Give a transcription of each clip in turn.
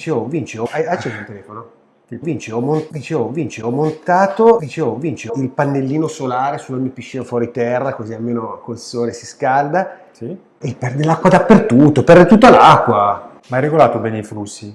Dicevo, hai acceso il telefono? Vinci, ho, mon- dicevo, Vinci, ho montato, dicevo, Vinci, il pannellino solare sulla mia piscina fuori terra, così almeno col sole si scalda. Sì. E perde l'acqua dappertutto, perde tutta l'acqua. Ma hai regolato bene i flussi?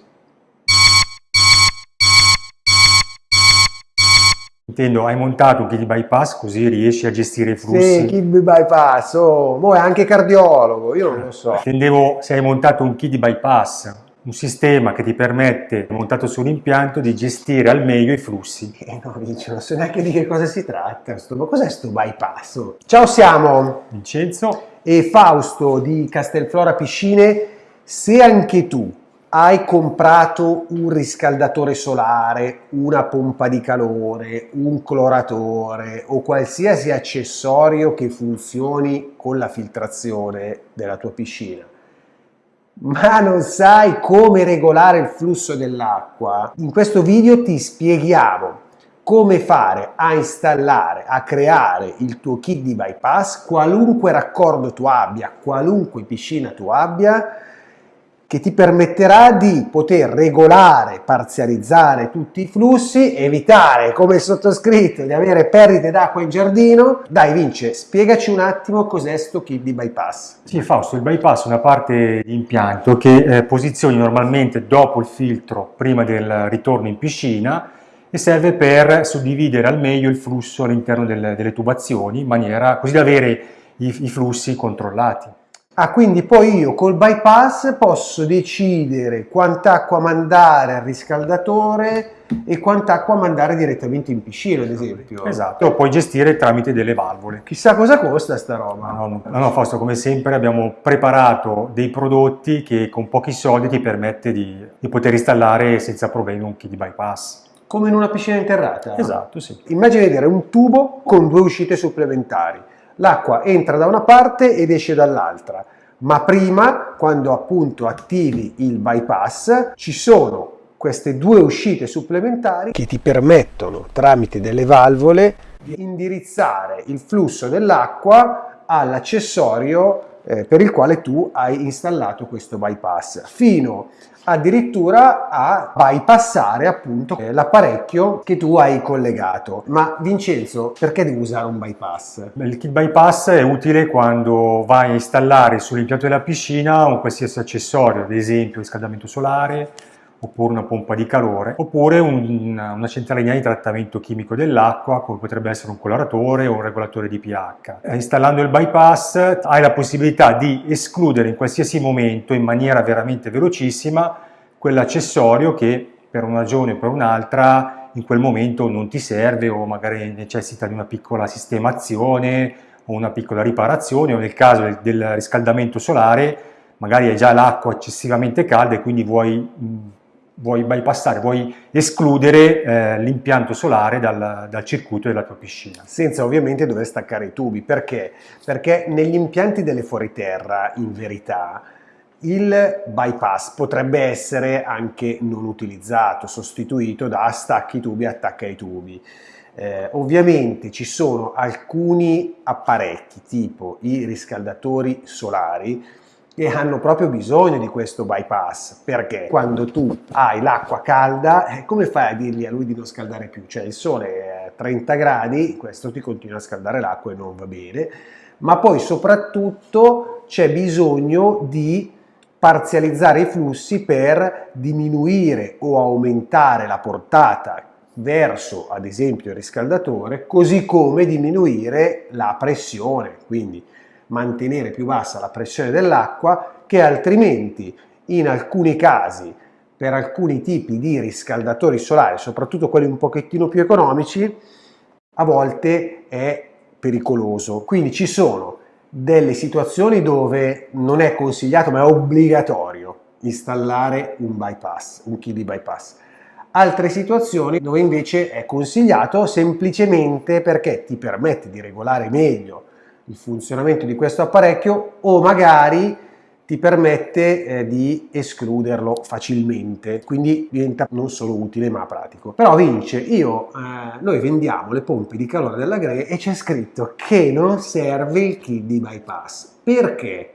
Intendo, hai montato un kit di bypass così riesci a gestire i flussi? Sì, chi bypass, oh, mo è anche cardiologo, io non lo so. Intendevo se hai montato un kit di bypass, un sistema che ti permette, montato sull'impianto, di gestire al meglio i flussi. Eh no, Vinci, non so neanche di che cosa si tratta, sto, ma cos'è sto bypass? Ciao, siamo Vincenzo, e Fausto di Castelflora Piscine, se anche tu hai comprato un riscaldatore solare, una pompa di calore, un cloratore o qualsiasi accessorio che funzioni con la filtrazione della tua piscina, ma non sai come regolare il flusso dell'acqua, in questo video ti spieghiamo come fare a installare, a creare il tuo kit di bypass, qualunque raccordo tu abbia, qualunque piscina tu abbia, che ti permetterà di poter regolare, parzializzare tutti i flussi, evitare, come sottoscritto, di avere perdite d'acqua in giardino. Dai Vince, spiegaci un attimo cos'è sto kit di bypass. sì Fausto, il bypass è una parte di impianto che eh, posizioni normalmente dopo il filtro, prima del ritorno in piscina, e serve per suddividere al meglio il flusso all'interno delle, delle tubazioni, in maniera così da avere i, i flussi controllati. Ah, quindi poi io col bypass posso decidere quant'acqua mandare al riscaldatore e quant'acqua mandare direttamente in piscina, ad esempio. Esatto, lo puoi gestire tramite delle valvole. Chissà cosa costa sta roba. No, no, no, no, Fausto, come sempre abbiamo preparato dei prodotti che con pochi soldi ti permette di, di poter installare senza problemi un kit di bypass. Come in una piscina interrata. Esatto, sì. Immagina di avere un tubo con due uscite supplementari. L'acqua entra da una parte ed esce dall'altra, ma prima, quando appunto attivi il bypass, ci sono queste due uscite supplementari che ti permettono, tramite delle valvole, di indirizzare il flusso dell'acqua all'accessorio eh, per il quale tu hai installato questo bypass, fino addirittura a bypassare appunto eh, l'apparecchio che tu hai collegato. Ma Vincenzo, perché devi usare un bypass? Il kit bypass è utile quando vai a installare sull'impianto della piscina un qualsiasi accessorio, ad esempio riscaldamento solare, oppure una pompa di calore, oppure un, una centralina di trattamento chimico dell'acqua, come potrebbe essere un coloratore o un regolatore di pH. Eh, installando il bypass hai la possibilità di escludere in qualsiasi momento, in maniera veramente velocissima, quell'accessorio che per una ragione o per un'altra in quel momento non ti serve o magari necessita di una piccola sistemazione o una piccola riparazione o nel caso del, del riscaldamento solare magari hai già l'acqua eccessivamente calda e quindi vuoi vuoi bypassare, vuoi escludere eh, l'impianto solare dal, dal, circuito della tua piscina. Senza ovviamente dover staccare i tubi, perché? Perché negli impianti delle fuoriterra, in verità, il bypass potrebbe essere anche non utilizzato, sostituito da stacchi tubi, attacca i tubi. Eh, ovviamente ci sono alcuni apparecchi tipo i riscaldatori solari e hanno proprio bisogno di questo bypass. Perché quando tu hai l'acqua calda eh, come fai a dirgli a lui di non scaldare più? Cioè il sole è a 30 gradi questo ti continua a scaldare l'acqua e non va bene. Ma poi soprattutto c'è bisogno di parzializzare i flussi per diminuire o aumentare la portata verso ad esempio il riscaldatore così come diminuire la pressione. Quindi mantenere più bassa la pressione dell'acqua che altrimenti in alcuni casi per alcuni tipi di riscaldatori solari, soprattutto quelli un pochettino più economici, a volte è pericoloso. Quindi ci sono delle situazioni dove non è consigliato ma è obbligatorio installare un bypass, un kit di bypass. Altre situazioni dove invece è consigliato semplicemente perché ti permette di regolare meglio il funzionamento di questo apparecchio o magari ti permette eh, di escluderlo facilmente, quindi diventa non solo utile ma pratico. Però Vince, io, eh, noi vendiamo le pompe di calore della Gre e c'è scritto che non serve il kit di bypass. Perché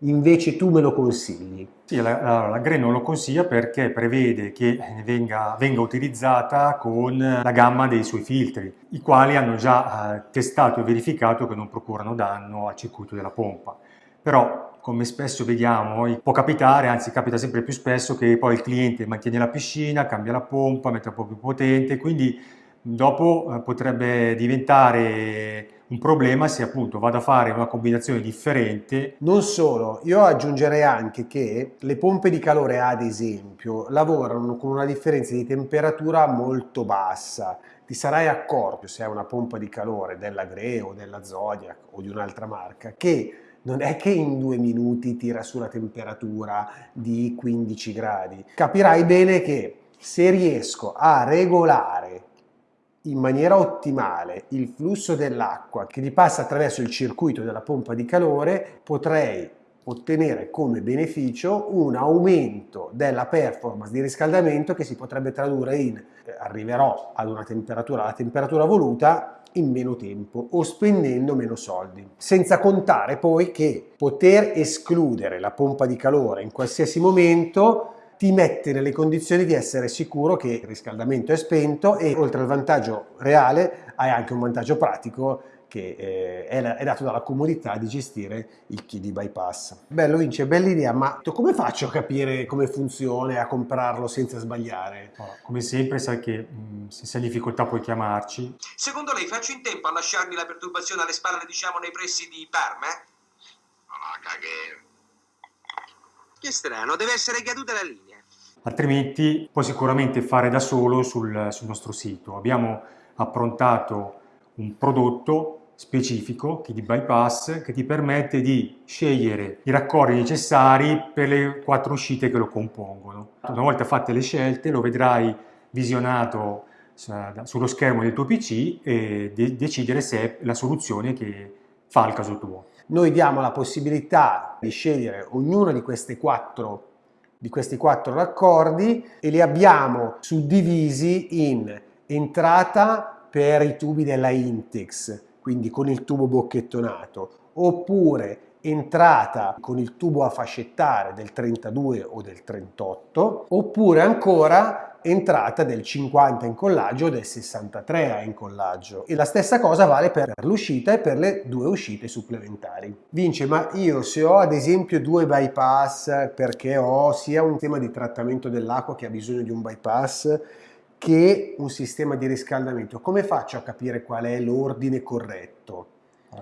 invece tu me lo consigli? Sì, la, la, la GRE non lo consiglia perché prevede che venga, venga, utilizzata con la gamma dei suoi filtri, i quali hanno già eh, testato e verificato che non procurano danno al circuito della pompa. Però, come spesso vediamo, può capitare, anzi capita sempre più spesso, che poi il cliente mantiene la piscina, cambia la pompa, mette un po' più potente, quindi dopo eh, potrebbe diventare un problema se appunto vado a fare una combinazione differente. Non solo, io aggiungerei anche che le pompe di calore ad esempio lavorano con una differenza di temperatura molto bassa. Ti sarai accorto se hai una pompa di calore della Gre o della Zodiac o di un'altra marca che non è che in due minuti tira su la temperatura di 15 gradi. Capirai bene che se riesco a regolare in maniera ottimale il flusso dell'acqua che gli passa attraverso il circuito della pompa di calore, potrei ottenere come beneficio un aumento della performance di riscaldamento che si potrebbe tradurre in eh, arriverò ad una temperatura, alla temperatura voluta in meno tempo o spendendo meno soldi. Senza contare poi che poter escludere la pompa di calore in qualsiasi momento ti mette nelle condizioni di essere sicuro che il riscaldamento è spento e oltre al vantaggio reale hai anche un vantaggio pratico che eh, è, dato dalla comodità di gestire il key di bypass. Bello Vince, bella idea, ma come faccio a capire come funziona e a comprarlo senza sbagliare? come sempre sai che mh, se sei in difficoltà puoi chiamarci. Secondo lei faccio in tempo a lasciarmi la perturbazione alle spalle, diciamo, nei pressi di Parma? Ma va, caghe. Che strano, deve essere caduta la linea altrimenti puoi sicuramente fare da solo sul, sul nostro sito. Abbiamo approntato un prodotto specifico, Key Bypass, che ti permette di scegliere i raccordi necessari per le quattro uscite che lo compongono. Una volta fatte le scelte lo vedrai visionato sullo schermo del tuo PC e de decidere se è la soluzione che fa il caso tuo. Noi diamo la possibilità di scegliere ognuna di queste quattro di questi quattro raccordi e li abbiamo suddivisi in entrata per i tubi della Intex, quindi con il tubo bocchettonato, oppure entrata con il tubo a fascettare del 32 o del 38, oppure ancora entrata del 50 incollaggio o del 63 a incollaggio e la stessa cosa vale per l'uscita e per le due uscite supplementari. Vince, ma io se ho ad esempio due bypass perché ho sia un tema di trattamento dell'acqua che ha bisogno di un bypass che un sistema di riscaldamento, come faccio a capire qual è l'ordine corretto?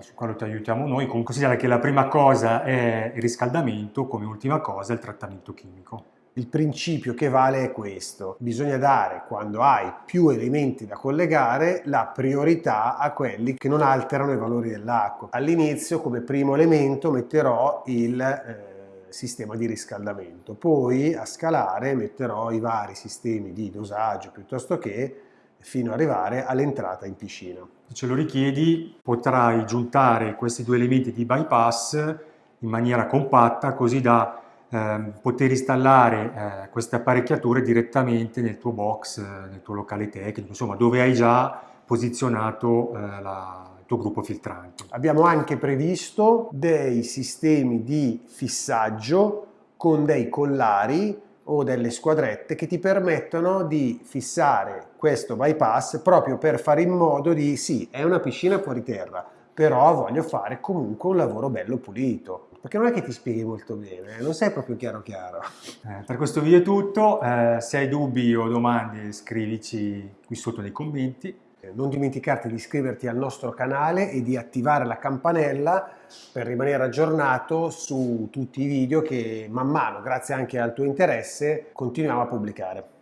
Su quello ti aiutiamo noi, considera che la prima cosa è il riscaldamento, come ultima cosa il trattamento chimico. Il principio che vale è questo, bisogna dare quando hai più elementi da collegare la priorità a quelli che non alterano i valori dell'acqua. All'inizio come primo elemento metterò il eh, sistema di riscaldamento, poi a scalare metterò i vari sistemi di dosaggio piuttosto che fino ad arrivare all'entrata in piscina. Se ce lo richiedi potrai giuntare questi due elementi di bypass in maniera compatta così da eh, poter installare eh, queste apparecchiature direttamente nel tuo box, eh, nel tuo locale tecnico, insomma dove hai già posizionato eh, la, il tuo gruppo filtrante. Abbiamo anche previsto dei sistemi di fissaggio con dei collari o delle squadrette che ti permettono di fissare questo bypass proprio per fare in modo di, sì, è una piscina fuori terra, però voglio fare comunque un lavoro bello pulito perché non è che ti spieghi molto bene, non sei proprio chiaro chiaro. Eh, per questo video è tutto, eh, se hai dubbi o domande scrivici qui sotto nei commenti. Eh, non dimenticarti di iscriverti al nostro canale e di attivare la campanella per rimanere aggiornato su tutti i video che man mano, grazie anche al tuo interesse, continuiamo a pubblicare.